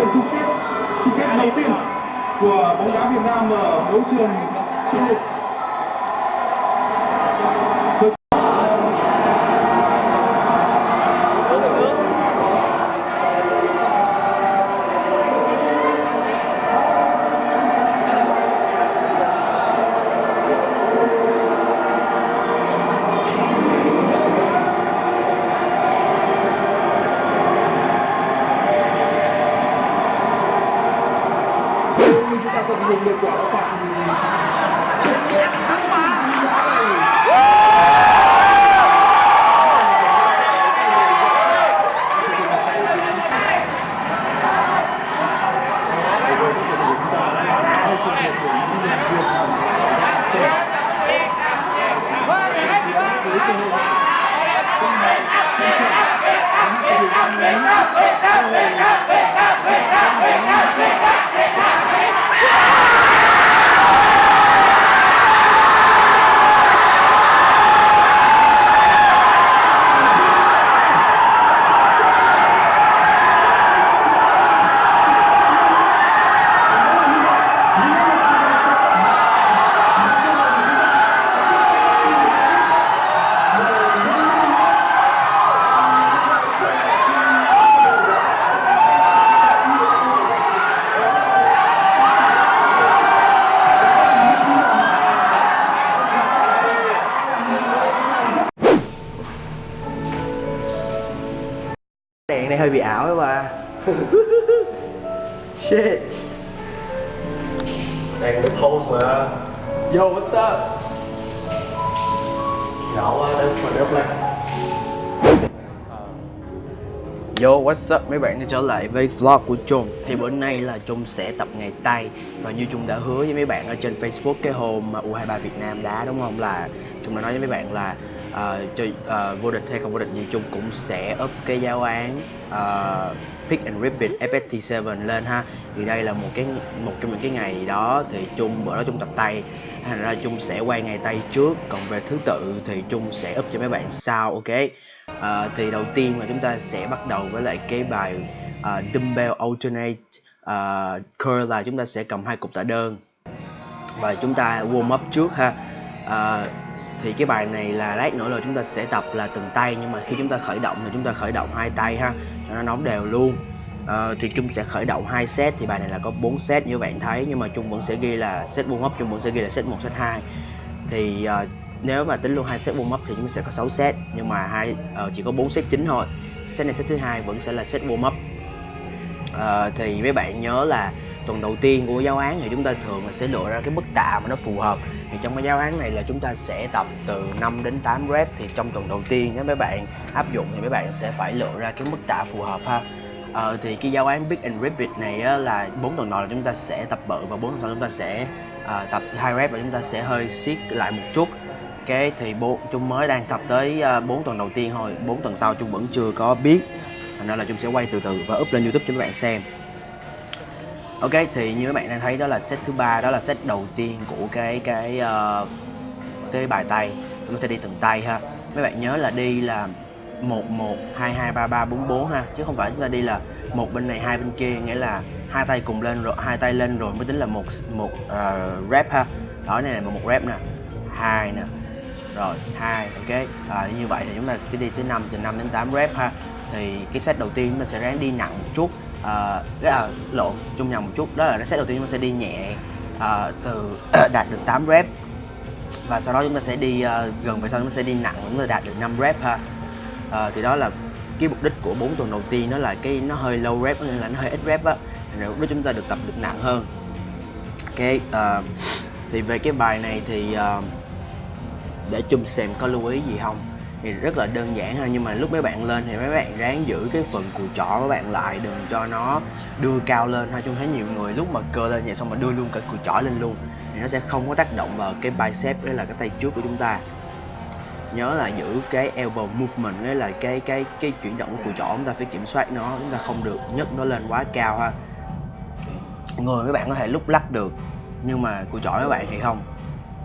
Trận chung kết chung kết đầu tiên của bóng đá Việt Nam ở đấu trường châu lục nhỏ đến Yo what's up mấy bạn? Đã trở lại với vlog của Trung. Thì bữa nay là Trung sẽ tập ngày tay Và như Trung đã hứa với mấy bạn ở trên Facebook cái hôm mà U23 Việt Nam đá đúng không? Là Trung đã nói với mấy bạn là ờ, uh, chơi uh, ờ, vô địch hay không vô địch gì Trung cũng sẽ up cái giáo án uh, Pick and Ribbit FST7 lên ha. Thì đây là một cái một trong những cái ngày đó. Thì Trung bữa đó Trung tập tay Thành ra Trung sẽ quay ngày tay trước Còn về thứ tự thì Trung sẽ up cho mấy bạn sau ok? À, thì đầu tiên là chúng ta sẽ bắt đầu với lại cái bài uh, dumbbell alternate. Uh, curl là chúng ta sẽ cầm hai cục tạ đơn. Và chúng ta warm up trước ha. À, thì cái bài này là lát nữa là chúng ta sẽ tập là từng tay nhưng mà khi chúng ta khởi động thì chúng ta khởi động hai tay ha cho nó nóng đều luôn. Ờ, thì Trung sẽ khởi động hai set. Thì bài này là có 4 set như bạn thấy nhưng mà Trung vẫn sẽ ghi là set warm up Trung vẫn sẽ ghi là set 1 set 2 thì uh, nếu mà tính luôn hai set warm up thì chúng sẽ có 6 set nhưng mà hai uh, chỉ có 4 set chính thôi. Set này set thứ hai vẫn sẽ là set warm up. Uh, thì mấy bạn nhớ là tuần đầu tiên của giáo án thì chúng ta thường là sẽ lựa ra cái mức tạ mà nó phù hợp. Thì trong cái giáo án này là chúng ta sẽ tập từ 5 đến 8 rep. Thì trong tuần đầu tiên nếu mấy bạn áp dụng thì mấy bạn sẽ phải lựa ra cái mức tạ phù hợp ha. Ờ, thì cái giáo án Big and rapid này á, là bốn tuần đầu là chúng ta sẽ tập bự và bốn tuần sau chúng ta sẽ à, tập hai rep và chúng ta sẽ hơi siết lại một chút. Cái thì bộ chúng mới đang tập tới ờ, bốn tuần đầu tiên thôi bốn tuần sau chúng vẫn chưa có biết thành ra là chúng sẽ quay từ từ và up lên YouTube cho các bạn xem. Ok thì như các bạn đang thấy đó là set thứ ba đó là set đầu tiên của cái cái uh, cái bài tay. Chúng ta sẽ đi từng tay ha. Mấy bạn nhớ là đi là một một hai hai ba ba bốn bốn ha. Chứ không phải chúng ta đi là một bên này hai bên kia nghĩa là hai tay cùng lên rồi hai tay lên rồi mới tính là một một uh, rep ha. Đó này là một rep nè. Hai nè. Rồi hai ok. À, như vậy thì chúng ta cứ đi tới 5 từ 5 đến 8 rep ha. Thì cái set đầu tiên chúng ta sẽ ráng đi nặng một chút à, à, lộn chung nhầm một chút. Đó là cái set đầu tiên chúng ta sẽ đi nhẹ à, từ đạt được 8 rep. Và sau đó chúng ta sẽ đi uh, gần về sau chúng ta sẽ đi nặng chúng ta đạt được 5 rep ha à, thì đó là cái mục đích của 4 tuần đầu tiên nó là cái nó hơi low rep nên là nó hơi ít rep á. Rồi lúc đó chúng ta được tập được nặng hơn. Ok uh, thì về cái bài này thì uh, để chung xem có lưu ý gì không. Thì rất là đơn giản thôi nhưng mà lúc mấy bạn lên thì mấy bạn ráng giữ cái phần cùi chỏ của bạn lại đừng cho nó đưa cao lên ha chung thấy nhiều người lúc mà cơ lên vậy xong mà đưa luôn cả cùi chỏ lên luôn thì nó sẽ không có tác động vào cái bicep đấy là cái tay trước của chúng ta nhớ là giữ cái elbow movement đấy là cái cái cái chuyển động của cùi chỏ chúng ta phải kiểm soát nó chúng ta không được nhấc nó lên quá cao ha. Người các bạn có thể lúc lắc được nhưng mà cùi chỏ các bạn thì không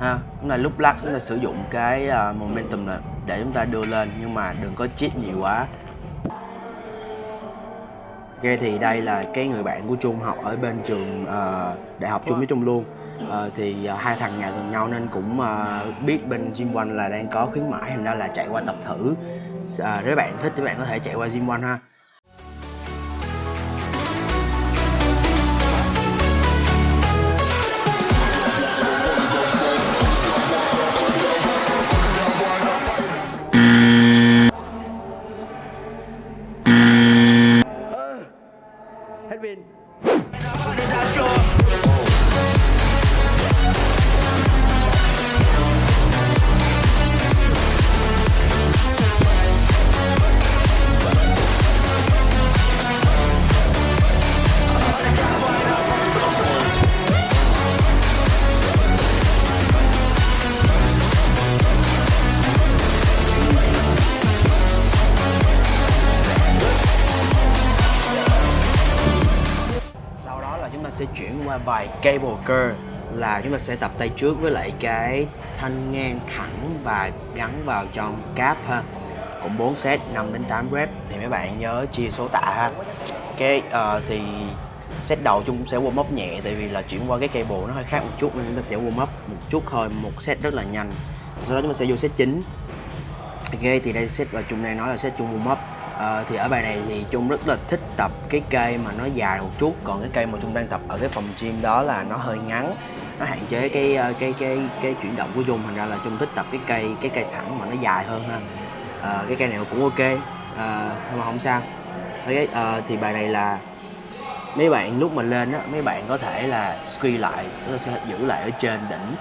ha. Chúng ta lúc lắc chúng ta sử dụng cái uh, momentum này để chúng ta đưa lên nhưng mà đừng có chít nhiều quá. Ok thì đây là cái người bạn của Trung học ở bên trường uh, đại học chung với Trung luôn uh, thì uh, hai thằng nhà gần nhau nên cũng uh, biết bên Gym One là đang có khuyến mãi thành ra là chạy qua tập thử. Uh, nếu bạn thích thì bạn có thể chạy qua Gym One ha. Hết pin chuyển qua bài cable curl là chúng ta sẽ tập tay trước với lại cái thanh ngang thẳng và gắn vào trong cáp ha. Cũng 4 set 5 đến 8 rep thì mấy bạn nhớ chia số tạ ha. Cái uh, thì set đầu chúng cũng sẽ warm up nhẹ tại vì là chuyển qua cái cable nó hơi khác một chút nên chúng ta sẽ warm up một chút thôi một set rất là nhanh. Sau đó chúng ta sẽ vô set chính. Ok thì đây set và chung này nói là set chung warm up à, thì ở bài này thì Trung rất là thích tập cái cây mà nó dài một chút. Còn cái cây mà Trung đang tập ở cái phòng gym đó là nó hơi ngắn. Nó hạn chế cái ờ, cái cái cái chuyển động của Trung. Thành ra là Trung thích tập cái cây cái cây thẳng mà nó dài hơn ha. À, cái cây này cũng ok. À, nhưng mà không sao. Okay, ờ, thì bài này là mấy bạn lúc mà lên á mấy bạn có thể là squeeze lại chúng ta sẽ giữ lại ở trên đỉnh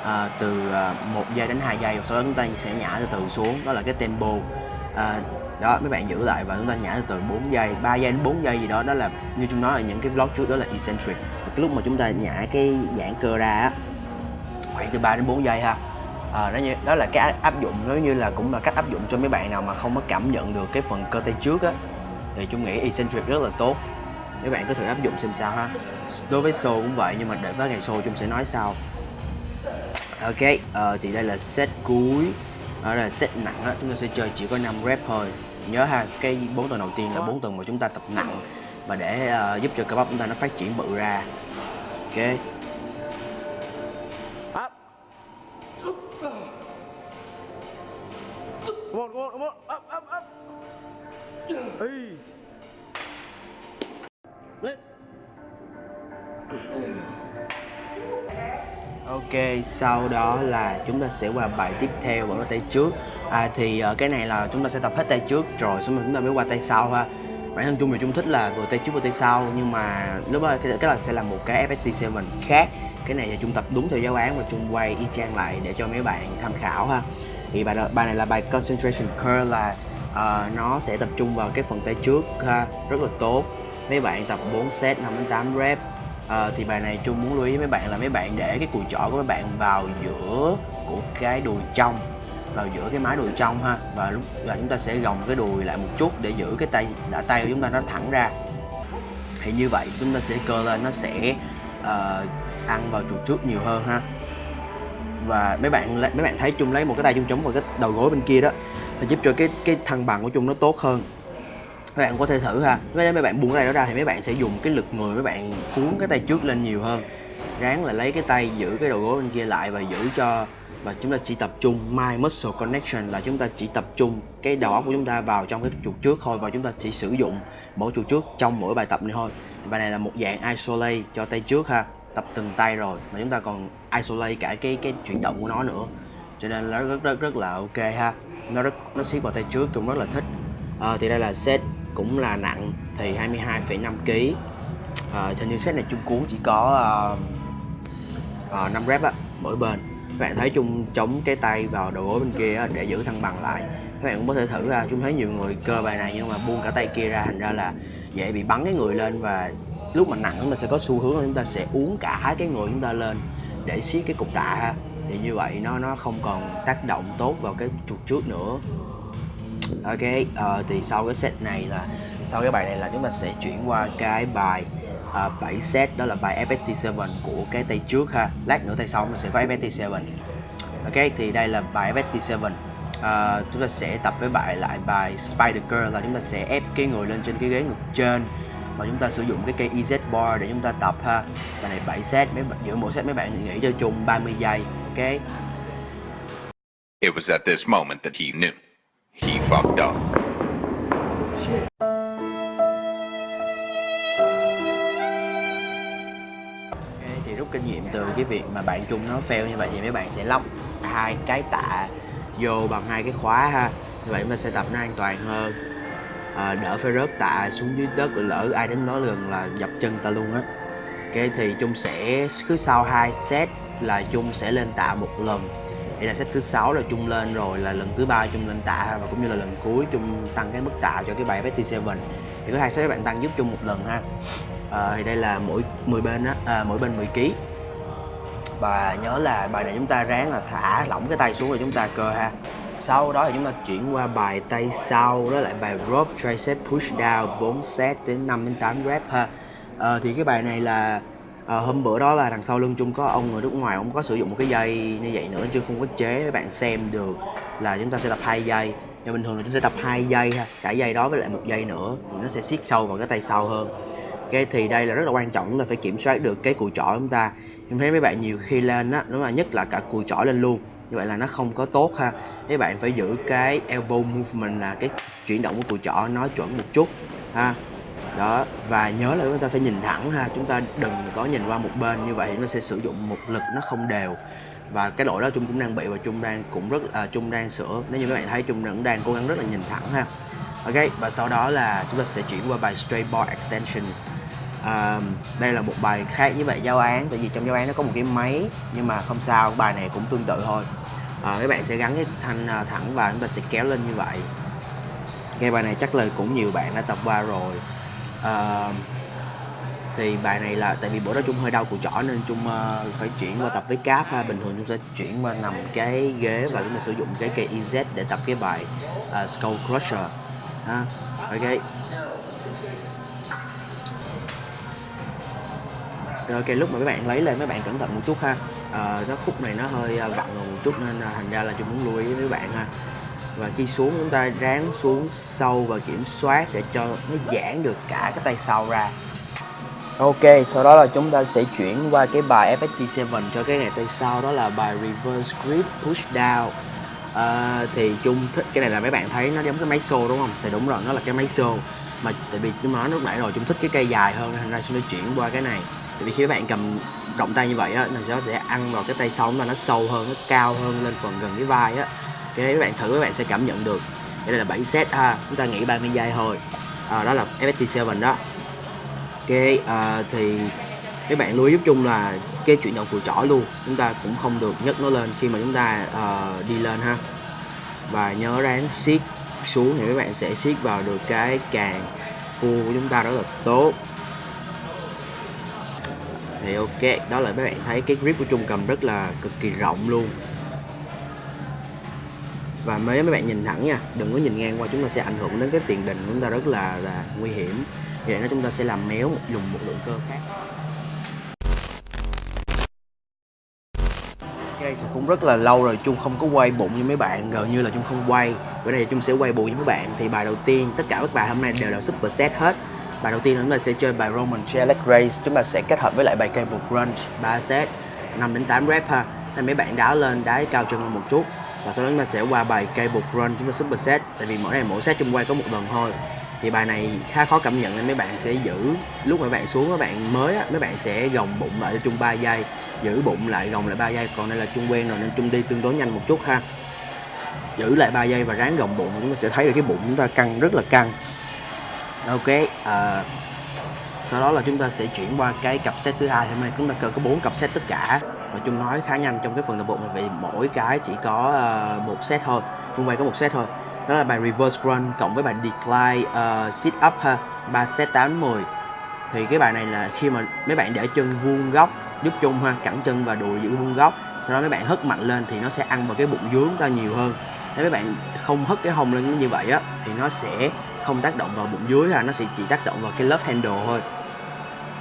à, từ một giây đến 2 giây. Sau đó chúng ta sẽ nhả từ từ xuống. Đó là cái tempo. À, đó mấy bạn giữ lại và chúng ta nhả từ từ 4 giây 3 giây đến 4 giây gì đó. Đó là như chúng nói là những cái vlog trước đó là eccentric. Cái lúc mà chúng ta nhả cái giãn cơ ra á khoảng từ 3 đến 4 giây ha. À, đó, như, đó là cái áp dụng nếu như là cũng là cách áp dụng cho mấy bạn nào mà không có cảm nhận được cái phần cơ tay trước á thì chúng nghĩ eccentric rất là tốt. Mấy bạn có thử áp dụng xem sao ha. Đối với show cũng vậy nhưng mà để tới ngày show chúng sẽ nói sau. Ok uh, thì đây là set cuối đó là set nặng á chúng ta sẽ chơi chỉ có 5 rep thôi. Nhớ ha cái bốn tuần đầu tiên là bốn tuần mà chúng ta tập nặng và để uh, giúp cho cơ bắp chúng ta nó phát triển bự ra. Ok. Up. Come on come on come on up up up. Ê. Ok, sau đó là chúng ta sẽ qua bài tiếp theo vẫn là tay trước. À, Thì uh, cái này là chúng ta sẽ tập hết tay trước rồi xong rồi chúng ta mới qua tay sau ha. Bản thân chung thì chung thích là vừa tay trước vừa tay sau Nhưng mà lúc đó cái, cái là sẽ là một cái FST7 khác. Cái này là chung tập đúng theo giáo án và chung quay y chang lại để cho mấy bạn tham khảo ha. Thì bài, bài này là bài Concentration Curl là uh, nó sẽ tập trung vào cái phần tay trước ha Rất là tốt. Mấy bạn tập 4 set 5 đến 8 rep à, thì bài này chung muốn lưu ý với mấy bạn là mấy bạn để cái cùi chỏ của mấy bạn vào giữa của cái đùi trong vào giữa cái mái đùi trong ha. Và lúc là chúng ta sẽ gồng cái đùi lại một chút để giữ cái tay đã tay của chúng ta nó thẳng ra. Thì như vậy chúng ta sẽ cơ lên nó sẽ uh, ăn vào chuột trước nhiều hơn ha. Và mấy bạn mấy bạn thấy chung lấy một cái tay chung chống vào cái đầu gối bên kia đó thì giúp cho cái cái thăng bằng của chung nó tốt hơn các bạn có thể thử ha. Nếu mấy bạn buông cái tay đó ra thì mấy bạn sẽ dùng cái lực người mấy bạn cuốn cái tay trước lên nhiều hơn. Ráng là lấy cái tay giữ cái đầu gối bên kia lại và giữ cho và chúng ta chỉ tập trung. My muscle connection là chúng ta chỉ tập trung cái đầu óc của chúng ta vào trong cái chuột trước thôi và chúng ta chỉ sử dụng mỗi chuột trước trong mỗi bài tập này thôi. Bài này là một dạng isolate cho tay trước ha. Tập từng tay rồi mà chúng ta còn isolate cả cái cái chuyển động của nó nữa. Cho nên nó rất rất rất là ok ha. Nó rất nó siết vào tay trước cũng rất là thích. À, thì đây là set cũng là nặng thì 22,5 kg à, trên như set này chung cuốn chỉ có uh, uh, 5 rep á mỗi bên. Các bạn thấy chung chống cái tay vào đầu gối bên kia á, để giữ thăng bằng lại. Các bạn cũng có thể thử ra chúng thấy nhiều người cơ bài này nhưng mà buông cả tay kia ra thành ra là dễ bị bắn cái người lên và lúc mà nặng chúng ta sẽ có xu hướng là chúng ta sẽ uống cả cái người chúng ta lên để siết cái cục tạ ha. Thì như vậy nó nó không còn tác động tốt vào cái trục trước nữa ok uh, thì sau cái set này là sau cái bài này là chúng ta sẽ chuyển qua cái bài ờ, uh, 7 set đó là bài FST7 của cái tay trước ha. Lát nữa tay sau mình sẽ có FST7 ok thì đây là bài FST7 uh, ờ, chúng ta sẽ tập với bài lại bài Spider Girl là chúng ta sẽ ép cái người lên trên cái ghế ngực trên và chúng ta sử dụng cái cây EZ bar để chúng ta tập ha. Bài này 7 set mấy giữa mỗi set mấy bạn nghỉ cho chung 30 giây ok? It was at this moment that he knew. He fucked up. Okay, thì rút kinh nghiệm từ cái việc mà bạn chung nó fail như vậy thì mấy bạn sẽ lóc hai cái tạ vô bằng hai cái khóa ha. Như vậy mình sẽ tập nó an toàn hơn. À, đỡ phải rớt tạ xuống dưới đất lỡ ai đến đó gần là dập chân ta luôn á. Ok thì chung sẽ cứ sau hai set là chung sẽ lên tạ một lần đây là set thứ sáu là chung lên rồi là lần thứ ba chung lên tạ và cũng như là lần cuối chung tăng cái mức tạ cho cái bài FT7 thì có hai set các bạn tăng giúp chung một lần ha. À, thì đây là mỗi 10 bên á à, mỗi bên 10 kg và nhớ là bài này chúng ta ráng là thả lỏng cái tay xuống rồi chúng ta cơ ha. Sau đó thì chúng ta chuyển qua bài tay sau đó lại bài rope tricep push down 4 set đến 5 đến 8 rep ha. À, thì cái bài này là à, hôm bữa đó là đằng sau lưng chung có ông người nước ngoài ông có sử dụng một cái dây như vậy nữa chứ không có chế các bạn xem được là chúng ta sẽ tập hai dây. Nhưng bình thường là chúng ta tập hai dây ha cả dây đó với lại một dây nữa thì nó sẽ siết sâu vào cái tay sau hơn. Ok thì đây là rất là quan trọng là phải kiểm soát được cái cùi chỏ chúng ta. Em thấy mấy bạn nhiều khi lên á đúng là nhất là cả cùi chỏ lên luôn. Như vậy là nó không có tốt ha. Mấy bạn phải giữ cái elbow movement là cái chuyển động của cùi chỏ nó chuẩn một chút ha đó và nhớ là chúng ta phải nhìn thẳng ha. Chúng ta đừng có nhìn qua một bên như vậy nó sẽ sử dụng một lực nó không đều. Và cái lỗi đó chung cũng đang bị và chung đang cũng rất à, chung đang sửa. Nếu như các bạn thấy chung vẫn đang cố gắng rất là nhìn thẳng ha. Ok và sau đó là chúng ta sẽ chuyển qua bài straight bar extensions. À, đây là một bài khác với bài giáo án tại vì trong giáo án nó có một cái máy nhưng mà không sao bài này cũng tương tự thôi. À, các bạn sẽ gắn cái thanh à, thẳng và chúng ta sẽ kéo lên như vậy. Cái bài này chắc là cũng nhiều bạn đã tập qua rồi à, thì bài này là tại vì bữa đó chung hơi đau cùi chỏ nên chung uh, phải chuyển qua tập với cáp ha. Bình thường chúng sẽ chuyển qua nằm cái ghế và chúng ta sử dụng cái cây EZ để tập cái bài uh, Skull Crusher ha. Ok. Rồi ok lúc mà mấy bạn lấy lên mấy bạn cẩn thận một chút ha. À, nó khúc này nó hơi vặn một chút nên uh, thành ra là chúng muốn lưu ý với mấy bạn ha và khi xuống chúng ta ráng xuống sâu và kiểm soát để cho nó giãn được cả cái tay sau ra. Ok, sau đó là chúng ta sẽ chuyển qua cái bài FST7 cho cái ngày tay sau đó là bài Reverse Grip Push Down. À, Thì chung thích cái này là mấy bạn thấy nó giống cái máy xô đúng không? Thì đúng rồi, nó là cái máy xô. Mà tại vì chúng nói lúc nãy rồi chúng thích cái cây dài hơn thành ra chúng ta chuyển qua cái này. Tại vì khi các bạn cầm động tay như vậy á, nó sẽ ăn vào cái tay sau mà nó sâu hơn, nó cao hơn lên phần gần cái vai á. Cái các bạn thử các bạn sẽ cảm nhận được. Đây là 7 set ha, chúng ta nghỉ 30 giây thôi. À, Đó là FST7 đó. Ok à, thì các bạn lưu ý giúp chung là cái chuyển động của trỏ luôn chúng ta cũng không được nhấc nó lên khi mà chúng ta uh, đi lên ha. Và nhớ ráng siết xuống thì các bạn sẽ siết vào được cái càng cua của chúng ta rất là tốt. Thì ok đó là các bạn thấy cái grip của chung cầm rất là cực kỳ rộng luôn và mấy mấy bạn nhìn thẳng nha đừng có nhìn ngang qua chúng ta sẽ ảnh hưởng đến cái tiền đình của chúng ta rất là là nguy hiểm. Vậy nó chúng ta sẽ làm méo một dùng một lượng cơ khác. Ok thì cũng rất là lâu rồi chung không có quay bụng như mấy bạn gần như là chung không quay. Bữa nay chung sẽ quay bụng với mấy bạn. Thì bài đầu tiên tất cả các bài hôm nay đều là super set hết. Bài đầu tiên chúng ta sẽ chơi bài Roman chair race, chúng ta sẽ kết hợp với lại bài cable crunch 3 set 5 đến 8 rep ha. Nên mấy bạn đá lên đá cao chân hơn một chút và sau đó chúng ta sẽ qua bài cable run chúng ta super set. Tại vì mỗi này mỗi set chung quay có một lần thôi. Thì bài này khá khó cảm nhận nên mấy bạn sẽ giữ lúc mà bạn xuống các bạn mới á, mấy bạn sẽ gồng bụng lại cho chung 3 giây. Giữ bụng lại gồng lại 3 giây còn đây là chung quen rồi nên chung đi tương đối nhanh một chút ha. Giữ lại 3 giây và ráng gồng bụng chúng ta sẽ thấy được cái bụng chúng ta căng rất là căng. Ok à, sau đó là chúng ta sẽ chuyển qua cái cặp set thứ hai hôm nay. Chúng ta cần có bốn cặp set tất cả và chung nói khá nhanh trong cái phần tập bộ này vì mỗi cái chỉ có uh, một set thôi chung quay có một set thôi. Đó là bài reverse run cộng với bài decline uh, sit up ha ba set 8 10 thì cái bài này là khi mà mấy bạn để chân vuông góc giúp chung ha cẳng chân và đùi giữ vuông góc sau đó mấy bạn hất mạnh lên thì nó sẽ ăn vào cái bụng dưới chúng ta nhiều hơn. Nếu mấy bạn không hất cái hông lên như vậy á thì nó sẽ không tác động vào bụng dưới ha nó sẽ chỉ tác động vào cái love handle thôi.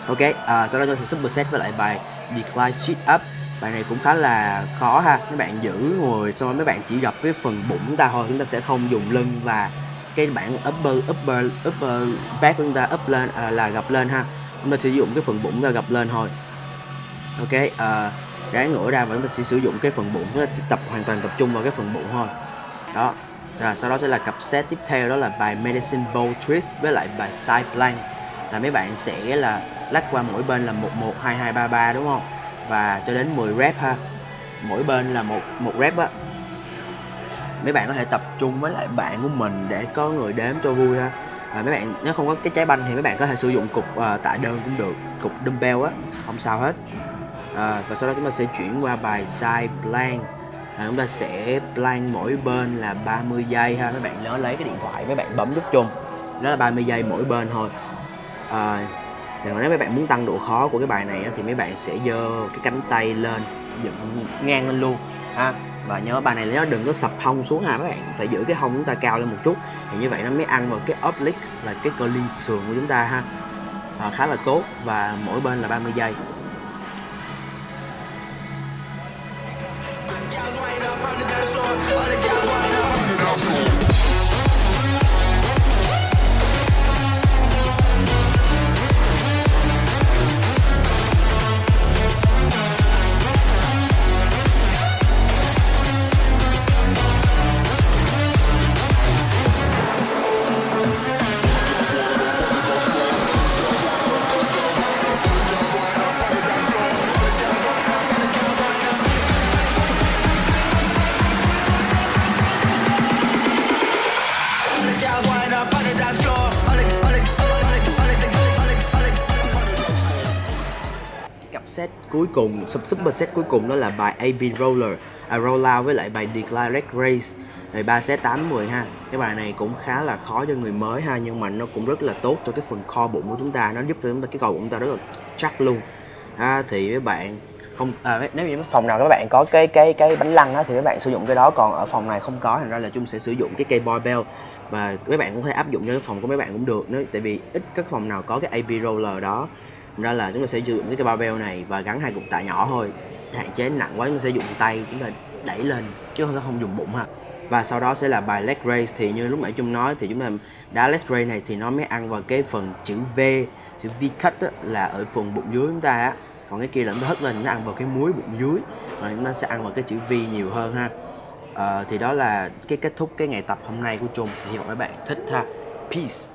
Ok à, sau đó tôi sẽ superset với lại bài decline sit up bài này cũng khá là khó ha. Mấy bạn giữ ngồi xong rồi mấy bạn chỉ gặp cái phần bụng chúng ta thôi. Chúng ta sẽ không dùng lưng và cái bảng upper upper upper back của chúng ta up lên à, là gập lên ha. Chúng ta sử dụng cái phần bụng ra gập lên thôi. Ok à, ráng ngửa ra và chúng ta sẽ sử dụng cái phần bụng. Chúng ta tập hoàn toàn tập trung vào cái phần bụng thôi. Đó. Và sau đó sẽ là cặp set tiếp theo đó là bài medicine bow twist với lại bài side plank. Là mấy bạn sẽ là lách qua mỗi bên là một một hai hai ba ba đúng không? Và cho đến 10 rep ha. Mỗi bên là một một rep á. Mấy bạn có thể tập trung với lại bạn của mình để có người đếm cho vui ha. À, mấy bạn nếu không có cái trái banh thì mấy bạn có thể sử dụng cục uh, tạ đơn cũng được cục dumbbell á không sao hết. À, và sau đó chúng ta sẽ chuyển qua bài side plank. À, chúng ta sẽ plank mỗi bên là 30 giây ha. Mấy bạn nhớ lấy cái điện thoại mấy bạn bấm nút chung. Đó là 30 giây mỗi bên thôi. À, nếu mấy bạn muốn tăng độ khó của cái bài này thì mấy bạn sẽ giơ cái cánh tay lên dựng ngang lên luôn ha. Và nhớ bài này nó đừng có sập hông xuống ha các bạn phải giữ cái hông chúng ta cao lên một chút. Thì như vậy nó mới ăn vào cái oblique là cái cơ ly sườn của chúng ta ha. À, khá là tốt và mỗi bên là 30 giây. Cặp set cuối cùng sub super set cuối cùng đó là bài AB roller à, roll với lại bài Declare Race, raise rồi ba set 8 10 ha. Cái bài này cũng khá là khó cho người mới ha nhưng mà nó cũng rất là tốt cho cái phần kho bụng của chúng ta. Nó giúp cho chúng ta cái cầu bụng chúng ta rất là chắc luôn. Ha, thì với bạn không à, nếu như phòng nào các bạn có cái cái cái bánh lăng á, thì các bạn sử dụng cái đó. Còn ở phòng này không có thành ra là chúng sẽ sử dụng cái cây barbell và mấy bạn cũng có thể áp dụng cho cái phòng của mấy bạn cũng được nếu tại vì ít các phòng nào có cái AB roller đó ra là chúng ta sẽ sử dụng cái barbell này và gắn hai cục tạ nhỏ thôi. Hạn chế nặng quá chúng ta sẽ dùng tay chúng ta đẩy lên chứ không không dùng bụng ha. Và sau đó sẽ là bài leg raise thì như lúc nãy chung nói thì chúng ta đá leg raise này thì nó mới ăn vào cái phần chữ V chữ V cut á, là ở phần bụng dưới chúng ta á. Còn cái kia là nó hất lên nó ăn vào cái muối bụng dưới và nó sẽ ăn vào cái chữ V nhiều hơn ha. À, thì đó là cái kết thúc cái ngày tập hôm nay của chung hy vọng các bạn thích ha. Peace.